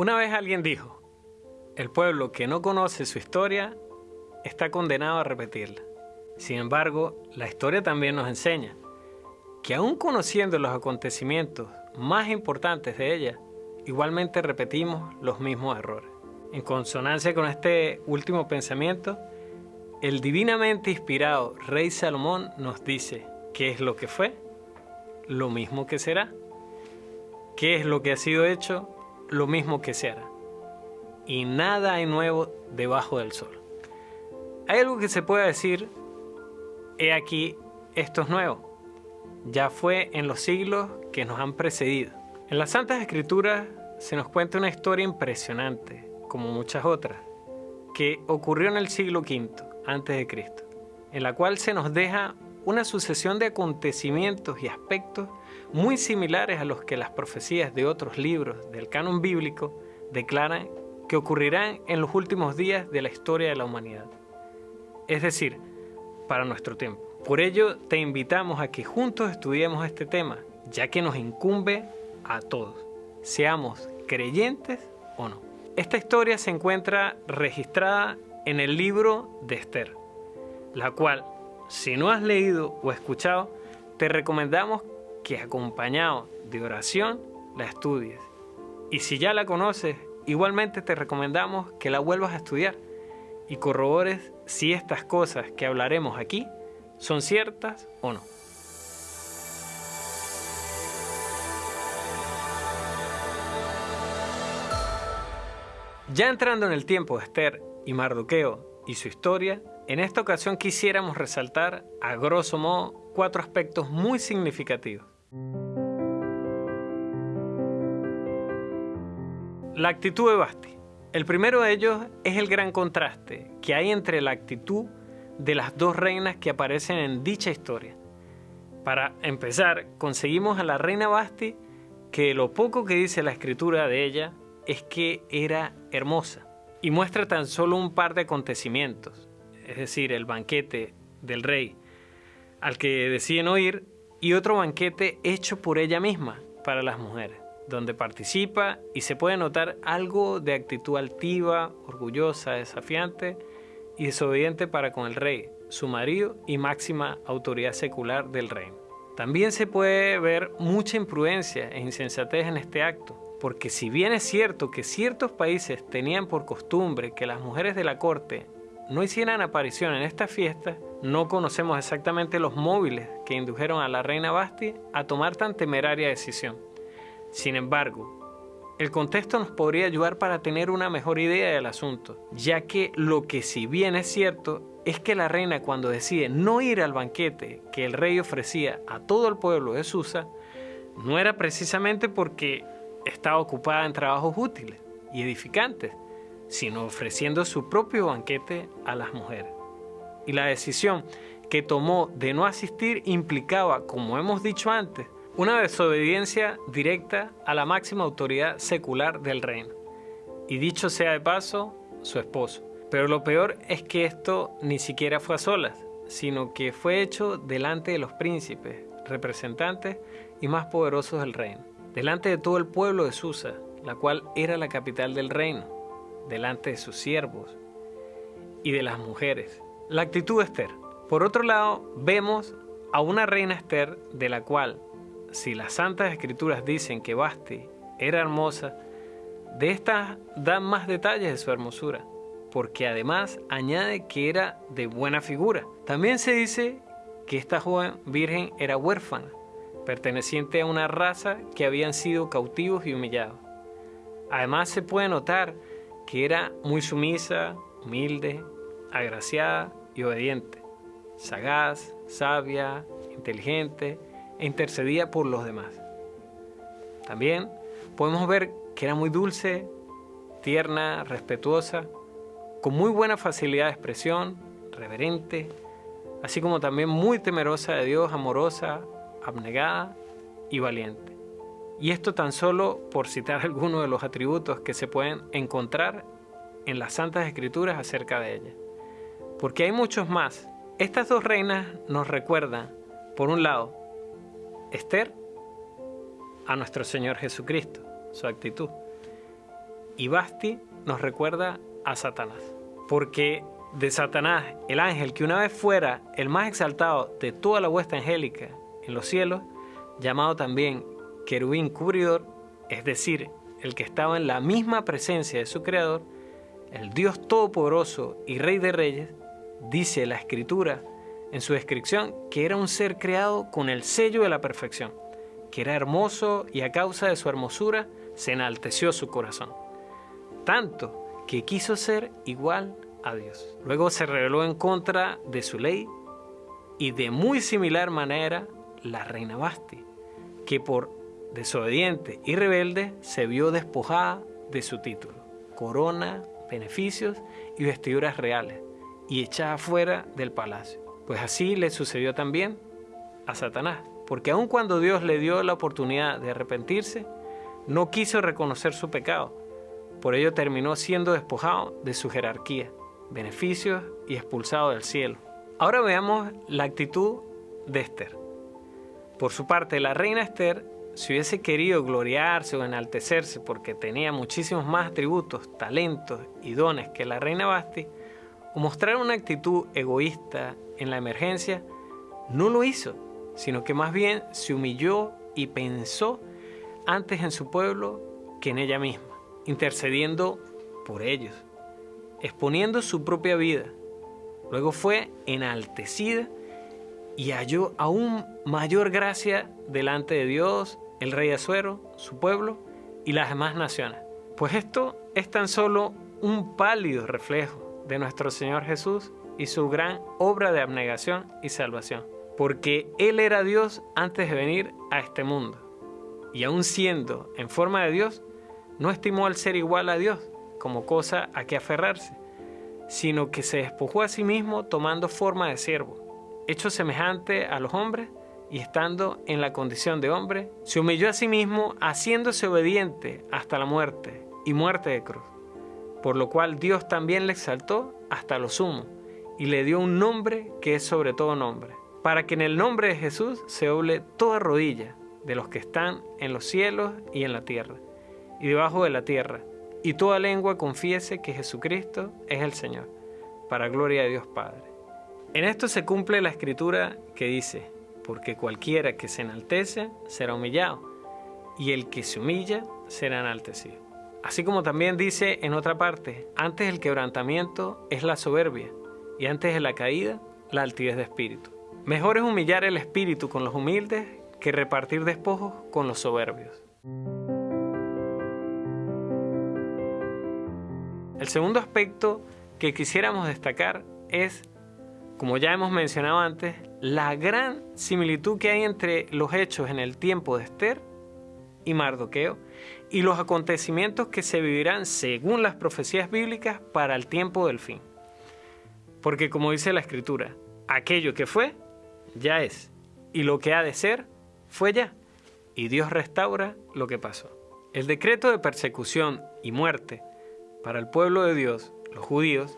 Una vez alguien dijo, el pueblo que no conoce su historia está condenado a repetirla. Sin embargo, la historia también nos enseña que aún conociendo los acontecimientos más importantes de ella, igualmente repetimos los mismos errores. En consonancia con este último pensamiento, el divinamente inspirado rey Salomón nos dice qué es lo que fue, lo mismo que será, qué es lo que ha sido hecho, lo mismo que se hará. Y nada hay nuevo debajo del sol. Hay algo que se puede decir, he aquí, esto es nuevo. Ya fue en los siglos que nos han precedido. En las Santas Escrituras se nos cuenta una historia impresionante, como muchas otras, que ocurrió en el siglo V antes de Cristo, en la cual se nos deja una sucesión de acontecimientos y aspectos muy similares a los que las profecías de otros libros del canon bíblico declaran que ocurrirán en los últimos días de la historia de la humanidad. Es decir, para nuestro tiempo. Por ello, te invitamos a que juntos estudiemos este tema, ya que nos incumbe a todos, seamos creyentes o no. Esta historia se encuentra registrada en el libro de Esther, la cual, si no has leído o escuchado, te recomendamos que acompañado de oración la estudies. Y si ya la conoces, igualmente te recomendamos que la vuelvas a estudiar y corrobores si estas cosas que hablaremos aquí son ciertas o no. Ya entrando en el tiempo de Esther y Mardoqueo y su historia, en esta ocasión quisiéramos resaltar, a grosso modo, cuatro aspectos muy significativos. La actitud de Basti. El primero de ellos es el gran contraste que hay entre la actitud de las dos reinas que aparecen en dicha historia. Para empezar, conseguimos a la reina Basti que lo poco que dice la escritura de ella es que era hermosa y muestra tan solo un par de acontecimientos, es decir, el banquete del rey al que deciden oír y otro banquete hecho por ella misma para las mujeres, donde participa y se puede notar algo de actitud altiva, orgullosa, desafiante y desobediente para con el rey, su marido y máxima autoridad secular del reino. También se puede ver mucha imprudencia e insensatez en este acto, porque si bien es cierto que ciertos países tenían por costumbre que las mujeres de la corte no hicieran aparición en esta fiesta, no conocemos exactamente los móviles que indujeron a la reina Basti a tomar tan temeraria decisión. Sin embargo, el contexto nos podría ayudar para tener una mejor idea del asunto, ya que lo que si bien es cierto es que la reina cuando decide no ir al banquete que el rey ofrecía a todo el pueblo de Susa, no era precisamente porque estaba ocupada en trabajos útiles y edificantes, sino ofreciendo su propio banquete a las mujeres. Y la decisión que tomó de no asistir implicaba, como hemos dicho antes, una desobediencia directa a la máxima autoridad secular del reino. Y dicho sea de paso, su esposo. Pero lo peor es que esto ni siquiera fue a solas, sino que fue hecho delante de los príncipes, representantes y más poderosos del reino, delante de todo el pueblo de Susa, la cual era la capital del reino, delante de sus siervos y de las mujeres. La actitud de Esther. Por otro lado, vemos a una reina Esther de la cual si las Santas Escrituras dicen que Basti era hermosa, de estas dan más detalles de su hermosura, porque además añade que era de buena figura. También se dice que esta joven virgen era huérfana, perteneciente a una raza que habían sido cautivos y humillados. Además se puede notar que era muy sumisa, humilde, agraciada y obediente, sagaz, sabia, inteligente, e intercedía por los demás. También podemos ver que era muy dulce, tierna, respetuosa, con muy buena facilidad de expresión, reverente, así como también muy temerosa de Dios, amorosa, abnegada y valiente. Y esto tan solo por citar algunos de los atributos que se pueden encontrar en las Santas Escrituras acerca de ella. Porque hay muchos más. Estas dos reinas nos recuerdan, por un lado, Esther a nuestro Señor Jesucristo, su actitud. y Basti nos recuerda a Satanás. Porque de Satanás, el ángel que una vez fuera el más exaltado de toda la huesta angélica en los cielos, llamado también querubín cubridor, es decir, el que estaba en la misma presencia de su creador, el Dios todopoderoso y rey de reyes, dice la escritura en su descripción que era un ser creado con el sello de la perfección, que era hermoso y a causa de su hermosura se enalteció su corazón, tanto que quiso ser igual a Dios. Luego se rebeló en contra de su ley y de muy similar manera la reina Basti, que por desobediente y rebelde se vio despojada de su título, corona, beneficios y vestiduras reales, y echada fuera del palacio. Pues así le sucedió también a Satanás, porque aun cuando Dios le dio la oportunidad de arrepentirse, no quiso reconocer su pecado. Por ello terminó siendo despojado de su jerarquía, beneficios y expulsado del cielo. Ahora veamos la actitud de Esther. Por su parte, la reina Esther, si hubiese querido gloriarse o enaltecerse porque tenía muchísimos más atributos, talentos y dones que la reina Basti, o mostrar una actitud egoísta en la emergencia, no lo hizo, sino que más bien se humilló y pensó antes en su pueblo que en ella misma, intercediendo por ellos, exponiendo su propia vida. Luego fue enaltecida y halló aún mayor gracia delante de Dios, el rey Azuero, su pueblo y las demás naciones. Pues esto es tan solo un pálido reflejo de nuestro Señor Jesús y su gran obra de abnegación y salvación. Porque Él era Dios antes de venir a este mundo. Y aun siendo en forma de Dios, no estimó al ser igual a Dios como cosa a que aferrarse, sino que se despojó a sí mismo tomando forma de siervo hecho semejante a los hombres y estando en la condición de hombre, se humilló a sí mismo haciéndose obediente hasta la muerte y muerte de cruz, por lo cual Dios también le exaltó hasta lo sumo y le dio un nombre que es sobre todo nombre, para que en el nombre de Jesús se doble toda rodilla de los que están en los cielos y en la tierra y debajo de la tierra, y toda lengua confiese que Jesucristo es el Señor, para gloria de Dios Padre. En esto se cumple la escritura que dice, porque cualquiera que se enaltece será humillado, y el que se humilla será enaltecido. Así como también dice en otra parte, antes el quebrantamiento es la soberbia, y antes de la caída, la altivez de espíritu. Mejor es humillar el espíritu con los humildes que repartir despojos con los soberbios. El segundo aspecto que quisiéramos destacar es como ya hemos mencionado antes, la gran similitud que hay entre los hechos en el tiempo de Esther y Mardoqueo y los acontecimientos que se vivirán según las profecías bíblicas para el tiempo del fin. Porque como dice la escritura, aquello que fue, ya es, y lo que ha de ser, fue ya, y Dios restaura lo que pasó. El decreto de persecución y muerte para el pueblo de Dios, los judíos,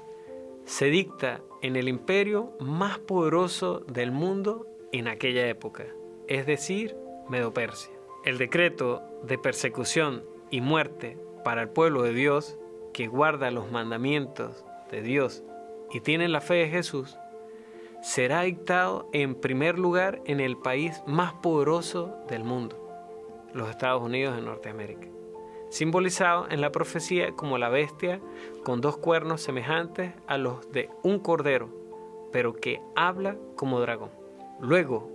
se dicta en el imperio más poderoso del mundo en aquella época, es decir, Medo-Persia. El decreto de persecución y muerte para el pueblo de Dios, que guarda los mandamientos de Dios y tiene la fe de Jesús, será dictado en primer lugar en el país más poderoso del mundo, los Estados Unidos de Norteamérica simbolizado en la profecía como la bestia con dos cuernos semejantes a los de un cordero, pero que habla como dragón. Luego,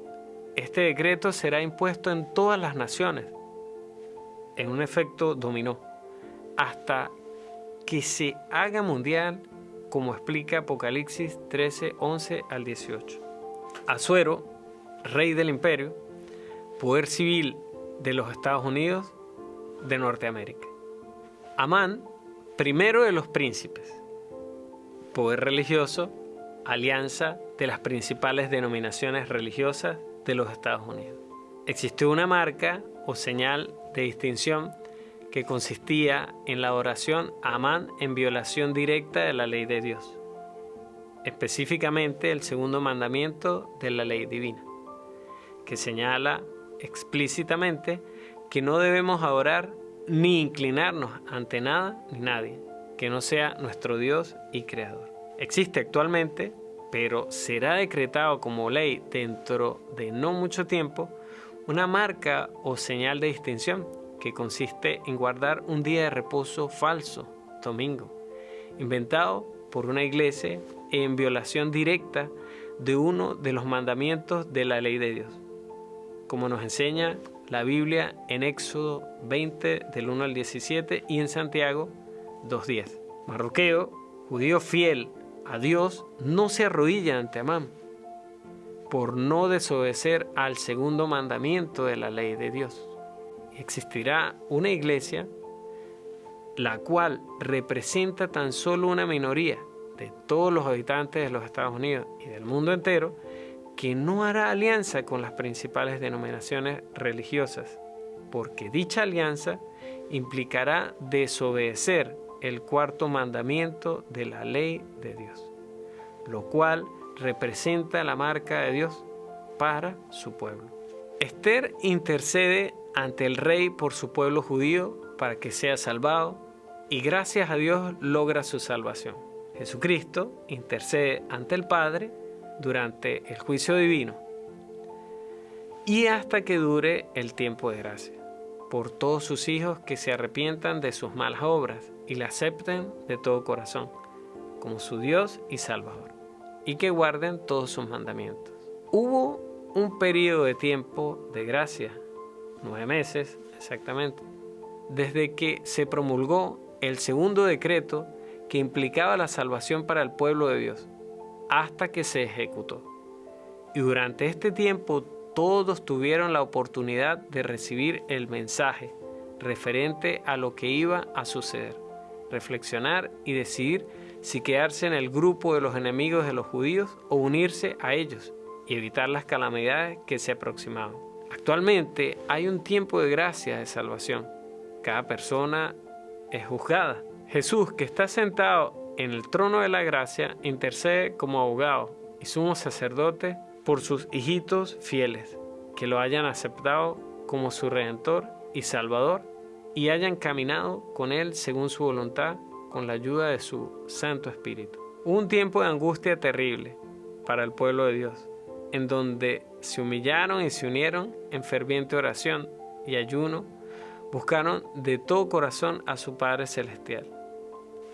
este decreto será impuesto en todas las naciones, en un efecto dominó, hasta que se haga mundial, como explica Apocalipsis 13, 11 al 18. Azuero, rey del imperio, poder civil de los Estados Unidos, de Norteamérica. Amán, primero de los príncipes. Poder religioso, alianza de las principales denominaciones religiosas de los Estados Unidos. Existió una marca o señal de distinción que consistía en la adoración a Amán en violación directa de la ley de Dios, específicamente el segundo mandamiento de la ley divina, que señala explícitamente que no debemos adorar ni inclinarnos ante nada ni nadie que no sea nuestro Dios y Creador. Existe actualmente, pero será decretado como ley dentro de no mucho tiempo, una marca o señal de distinción que consiste en guardar un día de reposo falso, domingo, inventado por una iglesia en violación directa de uno de los mandamientos de la ley de Dios, como nos enseña la Biblia en Éxodo 20 del 1 al 17 y en Santiago 2.10. Marroqueo, judío fiel a Dios, no se arrodilla ante Amán por no desobedecer al segundo mandamiento de la ley de Dios. Existirá una iglesia la cual representa tan solo una minoría de todos los habitantes de los Estados Unidos y del mundo entero, que no hará alianza con las principales denominaciones religiosas, porque dicha alianza implicará desobedecer el cuarto mandamiento de la ley de Dios, lo cual representa la marca de Dios para su pueblo. Esther intercede ante el rey por su pueblo judío para que sea salvado y gracias a Dios logra su salvación. Jesucristo intercede ante el Padre durante el juicio divino y hasta que dure el tiempo de gracia, por todos sus hijos que se arrepientan de sus malas obras y le acepten de todo corazón, como su Dios y Salvador, y que guarden todos sus mandamientos. Hubo un periodo de tiempo de gracia, nueve meses exactamente, desde que se promulgó el segundo decreto que implicaba la salvación para el pueblo de Dios, hasta que se ejecutó. Y durante este tiempo todos tuvieron la oportunidad de recibir el mensaje referente a lo que iba a suceder, reflexionar y decidir si quedarse en el grupo de los enemigos de los judíos o unirse a ellos y evitar las calamidades que se aproximaban. Actualmente hay un tiempo de gracia de salvación. Cada persona es juzgada Jesús, que está sentado en el trono de la gracia, intercede como abogado y sumo sacerdote por sus hijitos fieles, que lo hayan aceptado como su redentor y salvador y hayan caminado con él según su voluntad con la ayuda de su Santo Espíritu. un tiempo de angustia terrible para el pueblo de Dios, en donde se humillaron y se unieron en ferviente oración y ayuno, buscaron de todo corazón a su Padre Celestial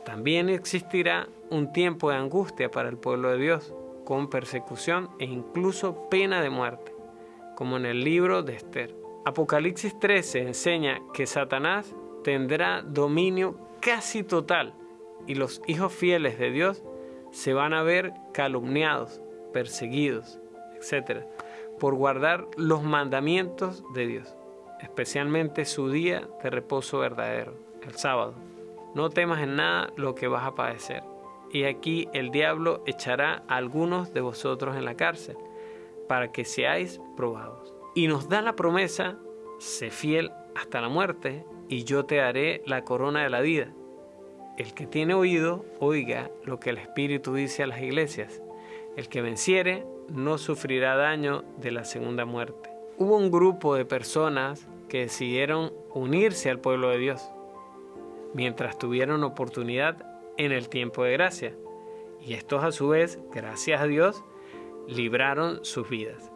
también existirá un tiempo de angustia para el pueblo de Dios, con persecución e incluso pena de muerte, como en el libro de Esther. Apocalipsis 13 enseña que Satanás tendrá dominio casi total y los hijos fieles de Dios se van a ver calumniados, perseguidos, etc., por guardar los mandamientos de Dios, especialmente su día de reposo verdadero, el sábado. No temas en nada lo que vas a padecer. Y aquí el diablo echará a algunos de vosotros en la cárcel, para que seáis probados. Y nos da la promesa, sé fiel hasta la muerte, y yo te daré la corona de la vida. El que tiene oído, oiga lo que el Espíritu dice a las iglesias. El que venciere no sufrirá daño de la segunda muerte. Hubo un grupo de personas que decidieron unirse al pueblo de Dios mientras tuvieron oportunidad en el tiempo de gracia. Y estos a su vez, gracias a Dios, libraron sus vidas.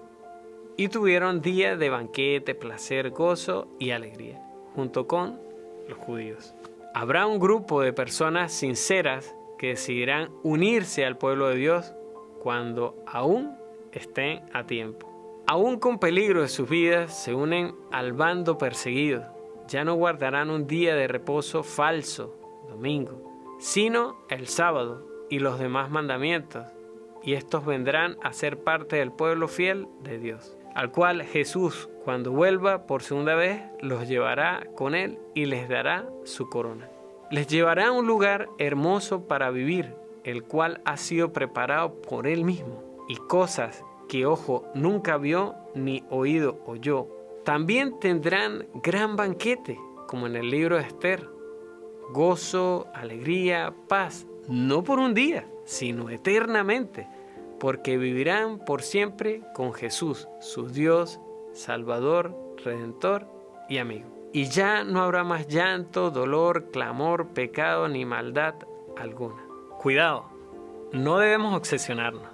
Y tuvieron días de banquete, placer, gozo y alegría, junto con los judíos. Habrá un grupo de personas sinceras que decidirán unirse al pueblo de Dios cuando aún estén a tiempo. Aún con peligro de sus vidas, se unen al bando perseguido ya no guardarán un día de reposo falso, domingo, sino el sábado y los demás mandamientos, y estos vendrán a ser parte del pueblo fiel de Dios, al cual Jesús, cuando vuelva por segunda vez, los llevará con él y les dará su corona. Les llevará a un lugar hermoso para vivir, el cual ha sido preparado por él mismo, y cosas que ojo nunca vio ni oído oyó también tendrán gran banquete, como en el libro de Esther. Gozo, alegría, paz, no por un día, sino eternamente, porque vivirán por siempre con Jesús, su Dios, Salvador, Redentor y amigo. y ya no habrá más llanto, dolor, clamor, pecado ni maldad alguna. Cuidado, no debemos obsesionarnos.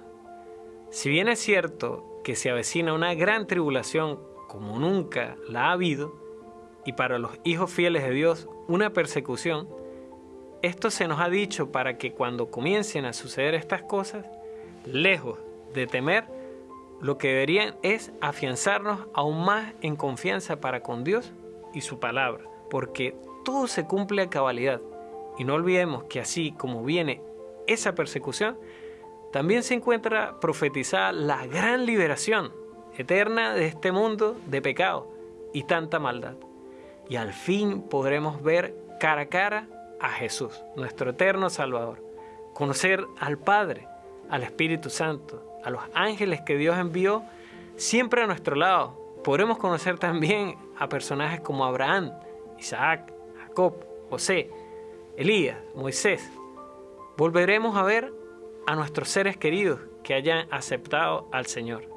Si bien es cierto que se avecina una gran tribulación como nunca la ha habido, y para los hijos fieles de Dios una persecución, esto se nos ha dicho para que cuando comiencen a suceder estas cosas, lejos de temer, lo que deberían es afianzarnos aún más en confianza para con Dios y su palabra, porque todo se cumple a cabalidad. Y no olvidemos que así como viene esa persecución, también se encuentra profetizada la gran liberación eterna de este mundo de pecado y tanta maldad. Y al fin podremos ver cara a cara a Jesús, nuestro eterno Salvador, conocer al Padre, al Espíritu Santo, a los ángeles que Dios envió siempre a nuestro lado. Podremos conocer también a personajes como Abraham, Isaac, Jacob, José, Elías, Moisés. Volveremos a ver a nuestros seres queridos que hayan aceptado al Señor.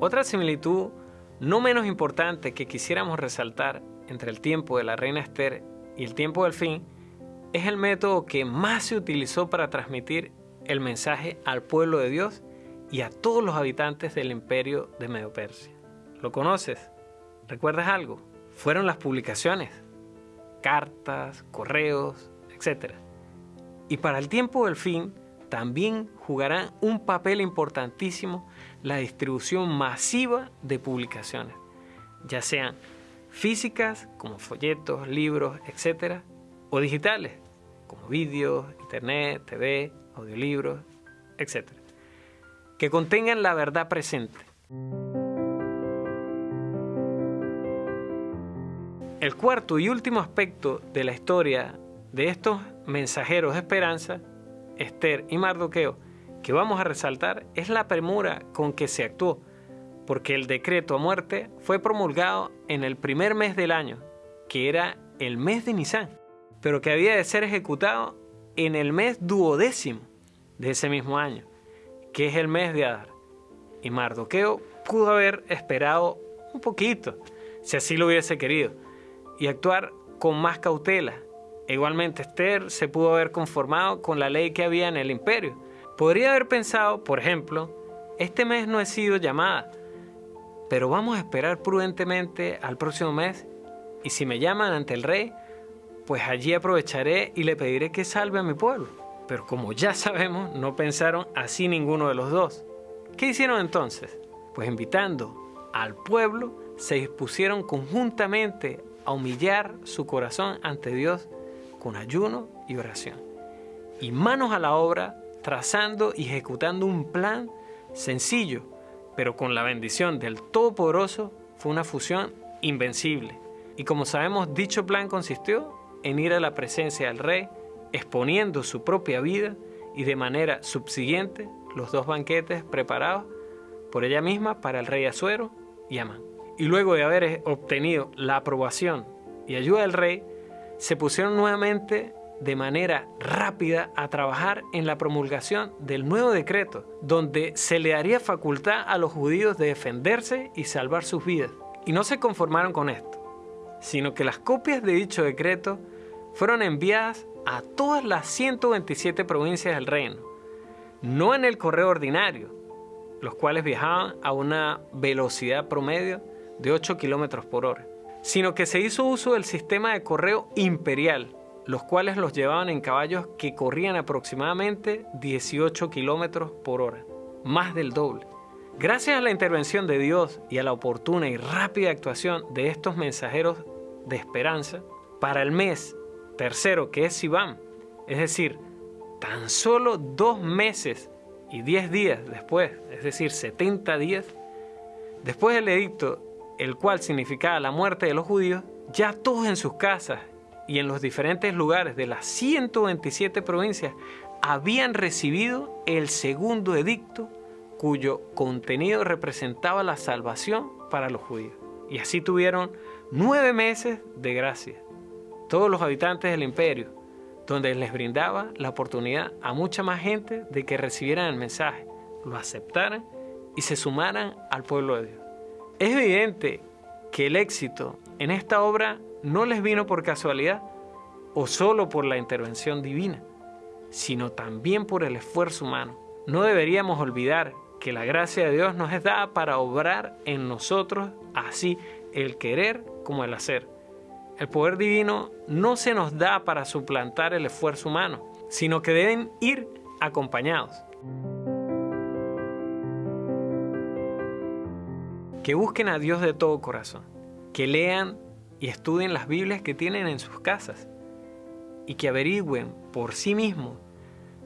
Otra similitud no menos importante que quisiéramos resaltar entre el tiempo de la reina Esther y el tiempo del fin es el método que más se utilizó para transmitir el mensaje al pueblo de Dios y a todos los habitantes del imperio de Medio Persia. ¿Lo conoces? ¿Recuerdas algo? Fueron las publicaciones, cartas, correos, etc. Y para el tiempo del fin también jugarán un papel importantísimo la distribución masiva de publicaciones, ya sean físicas como folletos, libros, etc., o digitales como vídeos, internet, TV, audiolibros, etc., que contengan la verdad presente. El cuarto y último aspecto de la historia de estos mensajeros de esperanza, Esther y Mardoqueo, que vamos a resaltar es la premura con que se actuó, porque el decreto a muerte fue promulgado en el primer mes del año, que era el mes de Nisan, pero que había de ser ejecutado en el mes duodécimo de ese mismo año, que es el mes de Adar. Y Mardoqueo pudo haber esperado un poquito, si así lo hubiese querido, y actuar con más cautela. Igualmente Esther se pudo haber conformado con la ley que había en el imperio, Podría haber pensado, por ejemplo, este mes no he sido llamada, pero vamos a esperar prudentemente al próximo mes y si me llaman ante el rey, pues allí aprovecharé y le pediré que salve a mi pueblo. Pero como ya sabemos, no pensaron así ninguno de los dos. ¿Qué hicieron entonces? Pues invitando al pueblo, se dispusieron conjuntamente a humillar su corazón ante Dios con ayuno y oración. Y manos a la obra trazando y ejecutando un plan sencillo, pero con la bendición del Todopoderoso fue una fusión invencible. Y como sabemos, dicho plan consistió en ir a la presencia del rey, exponiendo su propia vida y de manera subsiguiente los dos banquetes preparados por ella misma para el rey Azuero y Amán. Y luego de haber obtenido la aprobación y ayuda del rey, se pusieron nuevamente de manera rápida a trabajar en la promulgación del nuevo decreto, donde se le daría facultad a los judíos de defenderse y salvar sus vidas. Y no se conformaron con esto, sino que las copias de dicho decreto fueron enviadas a todas las 127 provincias del reino, no en el correo ordinario, los cuales viajaban a una velocidad promedio de 8 kilómetros por hora, sino que se hizo uso del sistema de correo imperial, los cuales los llevaban en caballos que corrían aproximadamente 18 kilómetros por hora, más del doble. Gracias a la intervención de Dios y a la oportuna y rápida actuación de estos mensajeros de esperanza, para el mes tercero, que es Sivan, es decir, tan solo dos meses y diez días después, es decir, 70 días, después del edicto, el cual significaba la muerte de los judíos, ya todos en sus casas y en los diferentes lugares de las 127 provincias habían recibido el segundo edicto cuyo contenido representaba la salvación para los judíos. Y así tuvieron nueve meses de gracia, todos los habitantes del imperio, donde les brindaba la oportunidad a mucha más gente de que recibieran el mensaje, lo aceptaran y se sumaran al pueblo de Dios. Es evidente que el éxito en esta obra no les vino por casualidad o solo por la intervención divina, sino también por el esfuerzo humano. No deberíamos olvidar que la gracia de Dios nos es dada para obrar en nosotros así el querer como el hacer. El poder divino no se nos da para suplantar el esfuerzo humano, sino que deben ir acompañados. Que busquen a Dios de todo corazón, que lean y estudien las Biblias que tienen en sus casas y que averigüen por sí mismos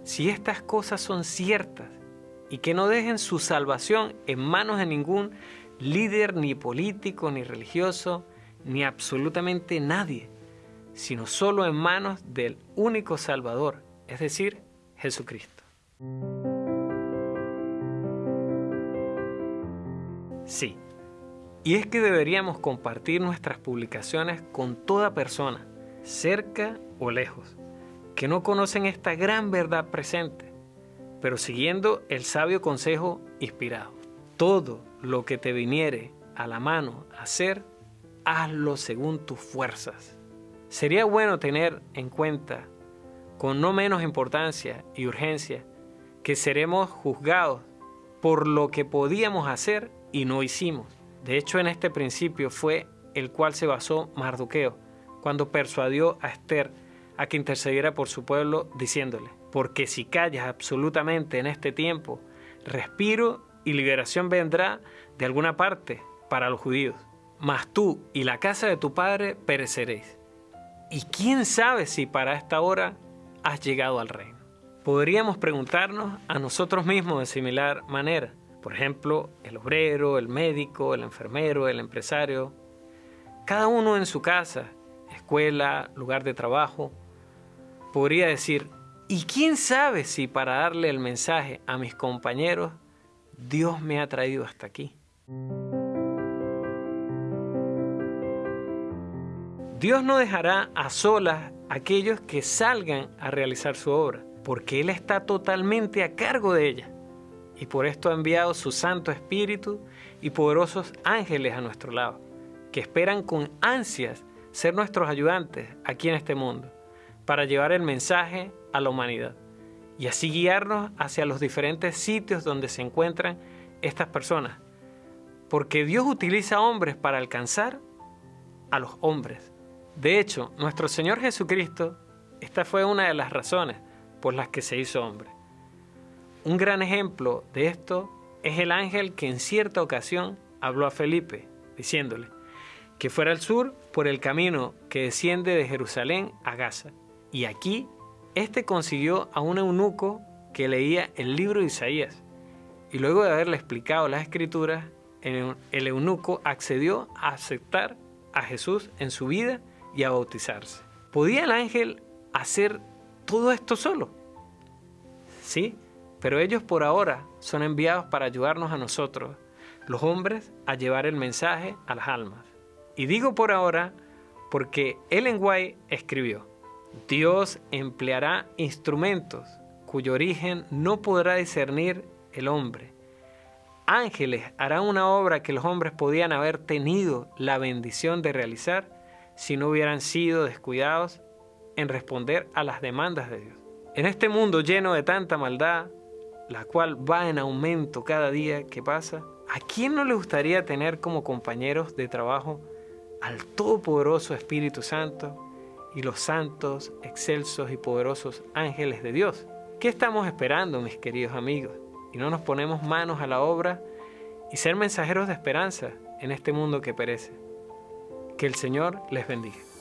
si estas cosas son ciertas y que no dejen su salvación en manos de ningún líder ni político ni religioso ni absolutamente nadie, sino solo en manos del único Salvador, es decir, Jesucristo. Sí, y es que deberíamos compartir nuestras publicaciones con toda persona, cerca o lejos, que no conocen esta gran verdad presente, pero siguiendo el sabio consejo inspirado. Todo lo que te viniere a la mano hacer, hazlo según tus fuerzas. Sería bueno tener en cuenta, con no menos importancia y urgencia, que seremos juzgados por lo que podíamos hacer y no hicimos. De hecho, en este principio fue el cual se basó Mardoqueo, cuando persuadió a Esther a que intercediera por su pueblo, diciéndole, porque si callas absolutamente en este tiempo, respiro y liberación vendrá de alguna parte para los judíos. Mas tú y la casa de tu padre pereceréis. Y quién sabe si para esta hora has llegado al reino. Podríamos preguntarnos a nosotros mismos de similar manera. Por ejemplo, el obrero, el médico, el enfermero, el empresario. Cada uno en su casa, escuela, lugar de trabajo, podría decir, ¿y quién sabe si para darle el mensaje a mis compañeros, Dios me ha traído hasta aquí? Dios no dejará a solas a aquellos que salgan a realizar su obra, porque Él está totalmente a cargo de ella. Y por esto ha enviado su Santo Espíritu y poderosos ángeles a nuestro lado, que esperan con ansias ser nuestros ayudantes aquí en este mundo para llevar el mensaje a la humanidad y así guiarnos hacia los diferentes sitios donde se encuentran estas personas. Porque Dios utiliza hombres para alcanzar a los hombres. De hecho, nuestro Señor Jesucristo, esta fue una de las razones por las que se hizo hombre. Un gran ejemplo de esto es el ángel que en cierta ocasión habló a Felipe, diciéndole que fuera al sur por el camino que desciende de Jerusalén a Gaza y aquí, este consiguió a un eunuco que leía el libro de Isaías. Y luego de haberle explicado las escrituras, el eunuco accedió a aceptar a Jesús en su vida y a bautizarse. ¿Podía el ángel hacer todo esto solo? Sí, pero ellos por ahora son enviados para ayudarnos a nosotros, los hombres, a llevar el mensaje a las almas. Y digo por ahora porque Ellen White escribió, Dios empleará instrumentos cuyo origen no podrá discernir el hombre. Ángeles harán una obra que los hombres podían haber tenido la bendición de realizar si no hubieran sido descuidados en responder a las demandas de Dios. En este mundo lleno de tanta maldad, la cual va en aumento cada día que pasa, ¿a quién no le gustaría tener como compañeros de trabajo al Todopoderoso Espíritu Santo y los santos, excelsos y poderosos ángeles de Dios. ¿Qué estamos esperando, mis queridos amigos? Y no nos ponemos manos a la obra y ser mensajeros de esperanza en este mundo que perece. Que el Señor les bendiga.